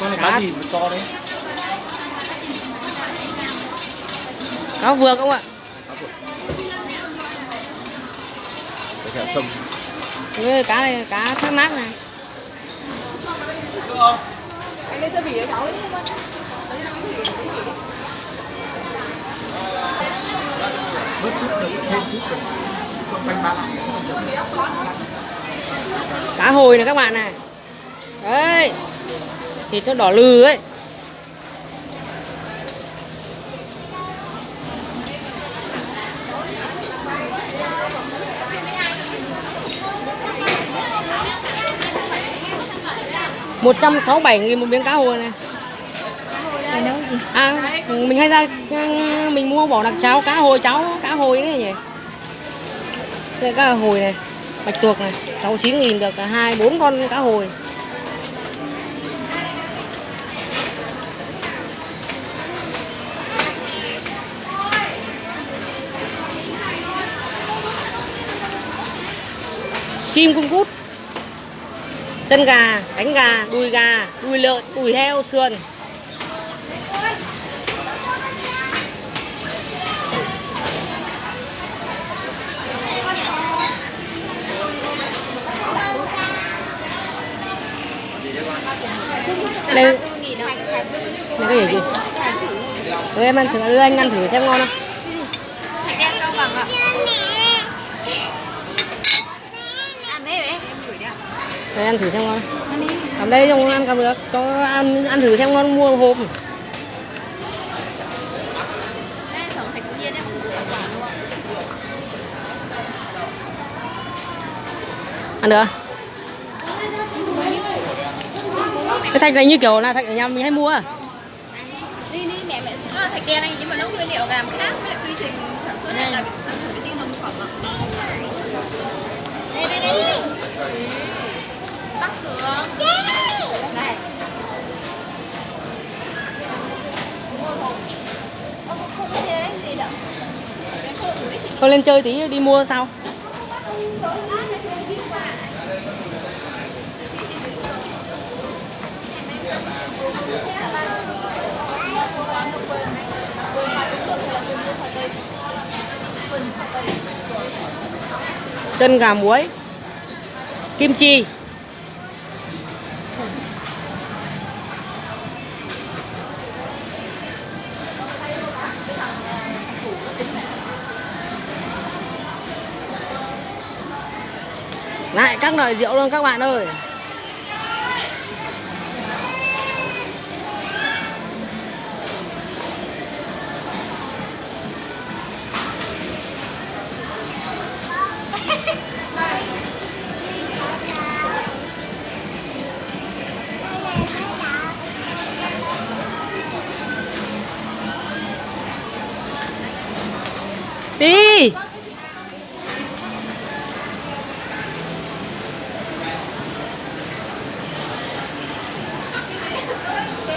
con này cá gì mà to đấy Cá vược không ạ? cái thẻ sông Đây, cá này cá thác mát này. anh lấy sơ bỉ cho cháu nó bớt chút được thêm chút được bánh bạc Cá hồi này các bạn này. Đấy. Thịt nó đỏ lừ ấy. một trăm sáu bảy nghìn một miếng cá hồi này. À mình hay ra mình mua bỏ đặc cháo cá hồi cháu cá hồi đấy nhỉ? Đây cá hồi này bạch tuộc này sáu chín nghìn được hai bốn con cá hồi chim cung cút. Chân gà, cánh gà, đùi gà, đùi lợn, đùi heo, sườn. Đây. Đây cái gì chị? Đưa em ăn thử anh ăn thử xem ngon không thạch đen cao bằng ạ ăn đấy em gửi đi ạ đây ăn thử xem ngon. Cầm đây không ăn cầm được cho ăn ăn thử xem ngon mua hộp. Ăn được cái thạch này như kiểu là thạch ở nhà mình hay mua à? Đi đi mẹ mẹ nó là thạch đen anh nhưng mà nó nguyên liệu làm khác với lại quy trình sản xuất này là dân chủ vệ sinh nông phẩm đây đây đây. Thôi lên chơi tí đi mua sau chân gà muối kim chi. Lại các loại rượu luôn các bạn ơi. Đi.